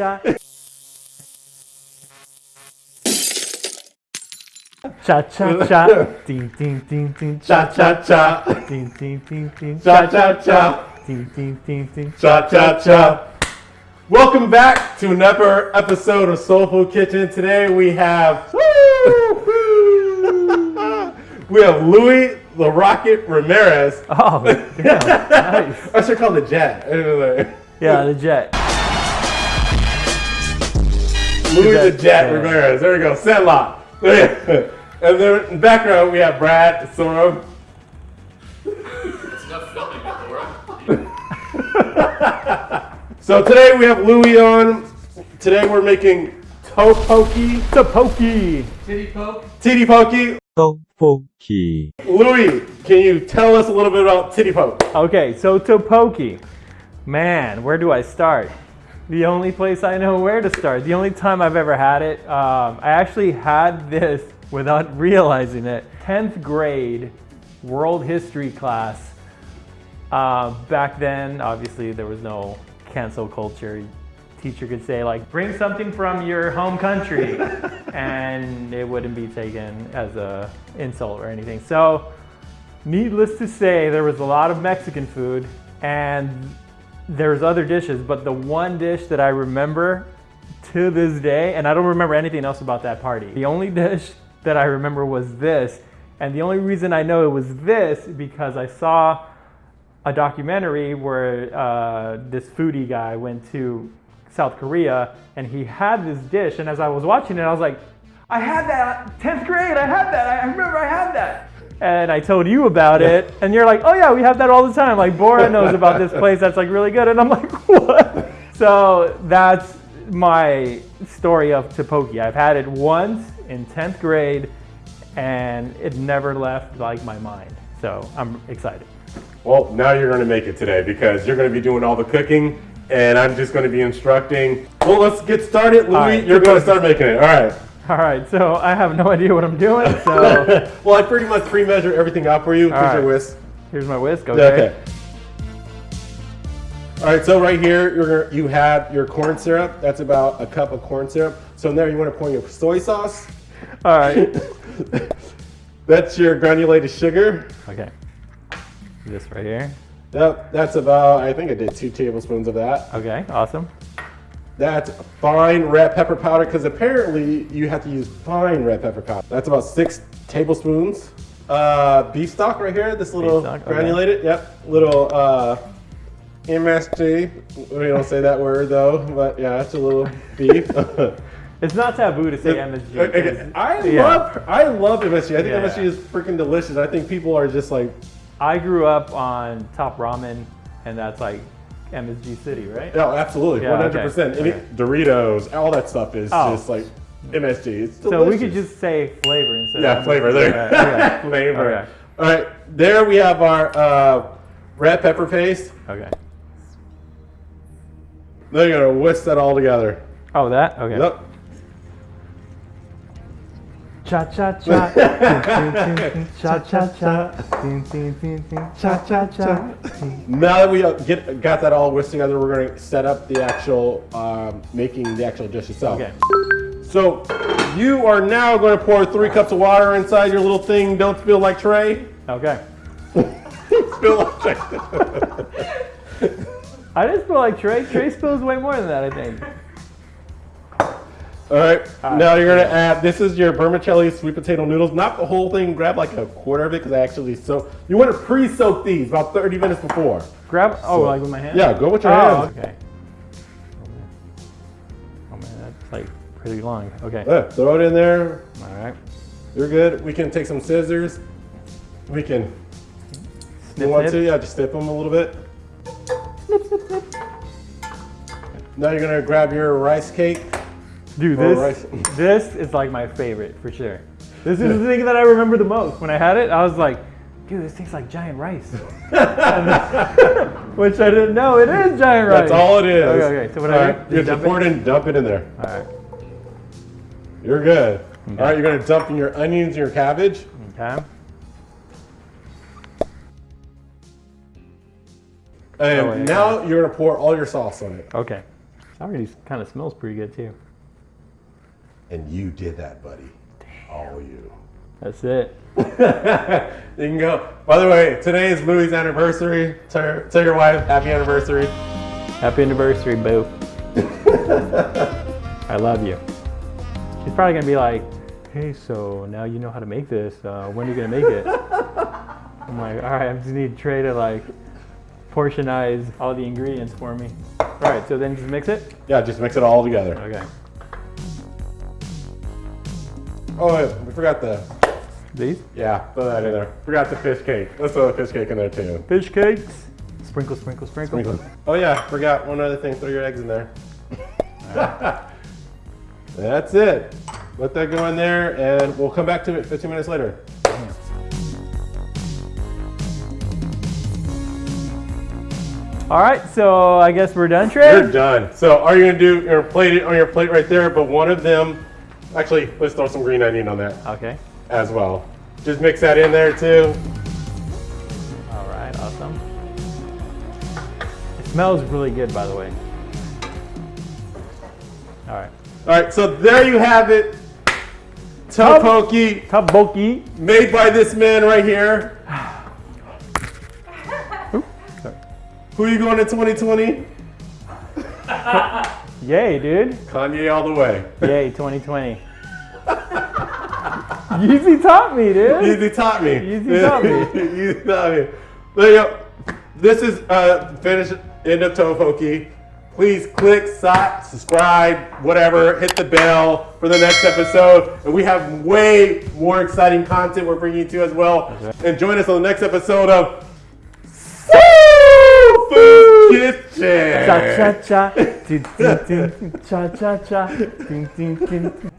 cha. Cha cha cha. Ding ding ding ding. Cha cha cha. Ding ding ding ding. Cha cha cha. Ding ding ding ding. Cha cha cha. Welcome back to another episode of Soul Food Kitchen. Today we have we have Louis the Rocket Ramirez. Oh, damn. Nice. I should call the Jet. Yeah, the jet. Louis the Jet Ramirez. There we go. Set lock. and then in the background we have Brad Soro. so today we have Louis on. Today we're making toe pokey. To pokey. Titty poke. Titty pokey. Toe pokey. Louis, can you tell us a little bit about titty poke? Okay, so toe pokey. Man, where do I start? The only place I know where to start. The only time I've ever had it, um, I actually had this without realizing it. 10th grade world history class. Uh, back then, obviously, there was no cancel culture. Teacher could say like, bring something from your home country, and it wouldn't be taken as a insult or anything. So, needless to say, there was a lot of Mexican food, and there's other dishes, but the one dish that I remember to this day, and I don't remember anything else about that party. The only dish that I remember was this, and the only reason I know it was this because I saw a documentary where uh, this foodie guy went to South Korea and he had this dish, and as I was watching it, I was like, I had that 10th grade, I had that, I remember I had that. And I told you about it, and you're like, oh yeah, we have that all the time. Like Bora knows about this place that's like really good, and I'm like, what? So that's my story of Topoki. I've had it once in 10th grade, and it never left like my mind. So I'm excited. Well, now you're going to make it today because you're going to be doing all the cooking and I'm just going to be instructing. Well, let's get started. Louis, right. you're going to start making it. All right. All right, so I have no idea what I'm doing. So well, I pretty much pre-measure everything out for you. Here's right. your whisk. here's my whisk. Okay. Okay. All right, so right here you're you have your corn syrup. That's about a cup of corn syrup. So in there you want to pour your soy sauce. All right. That's your granulated sugar. Okay. This right here. Yep, that's about, I think I did two tablespoons of that. Okay. Awesome. That's fine red pepper powder because apparently you have to use fine red pepper powder. That's about six tablespoons. Uh, beef stock right here, this little stock, okay. granulated, yep, little uh, MSG. We don't say that word though, but yeah, it's a little beef. It's not taboo to say MSG. Okay, I yeah. love I love MSG. I think Yeah. MSG is freaking delicious. I think people are just like, I grew up on Top Ramen, and that's like MSG City, right? oh, absolutely, Yeah, hundred percent. Any okay. Doritos, all that stuff is Oh. just like MSG. It's delicious. So we could just say flavor instead Yeah, of flavor there. Yeah, okay. flavor. Okay. All right, there we have our uh, red pepper paste. Okay. Then you're gonna whisk that all together. Oh, that? Okay. Yep. Cha cha cha. Cha cha cha. Cha cha cha. Now that we uh, get got that all whisked together, we're gonna set up the actual um, making the actual dish itself. Okay. So you are now going to pour three cups of water inside your little thing. Don't spill like Trey. Okay. spill like Trey. I didn't spill like Trey. Trey spills way more than that, I think. All right. Now you're gonna add. This is your vermicelli sweet potato noodles. Not the whole thing. Grab like a quarter of it because I actually so. You want to pre-soak these about 30 minutes before. Grab. Oh, So- like with my hand? Yeah, go with your Oh, hands. okay. Oh man. oh man, that's like pretty long. Okay. Yeah, throw it in there. All right. You're good. We can take some scissors. We can. snip, You want to? Yeah, just snip them a little bit. Snip, snip, snip. Now you're gonna grab your rice cake. Dude, this this is like my favorite for sure. This is the thing that I remember the most. When I had it, I was like, dude, this tastes like giant rice. Which I didn't know it is giant rice. That's all it is. Okay, okay. So what All I right, do? You Just have dump pour it? in, dump it in there. All right. You're good. All right, you're gonna dump in your onions and your cabbage. Okay. And Oh, wait, now you're gonna pour all your sauce on it. Okay. Already kind of smells pretty good too. And you did that, buddy. All you. That's it. you can go. By the way, today is Louis' anniversary. Tell your, tell your wife happy anniversary. Happy anniversary, boo. I love you. She's probably gonna be like, "Hey, so now you know how to make this. Uh, when are you gonna make it?" I'm like, "All right, I just need Trey to like portionize all the ingredients for me." All right, so then just mix it. Yeah, just mix it all together. Okay. Oh, we forgot the. These Yeah, throw that in there. Forgot the fish cake. Let's throw the fish cake in there too. fish cakes. Sprinkle, sprinkle, sprinkle. Oh yeah, forgot one other thing. Throw your eggs in there. That's it. Let that go in there, and we'll come back to it 15 minutes later. All right, so I guess we're done, Trey. You're done. So are you gonna do your plate on your plate right there? But one of them, actually, let's throw some green onion on that Okay. as well. Just mix that in there too. All right, awesome. It smells really good, by the way. All right. All right, so there you have it. Topoki Taboki. made by this man right here. Who are you going to 2020? Yay, dude. Kanye all the way. Yay, 2020. Yeezy taught me, dude. Yeezy taught me. Yeezy taught me. Yeezy taught me. There you go. This is uh finish end of Topoki. Please click, si- subscribe, whatever, hit the bell for the next episode. And we have way more exciting content we're bringing to you as well. And join us on the next episode of Food Kitchen. Cha cha cha. Dun, dun, dun. Cha cha cha. Dun, dun, dun.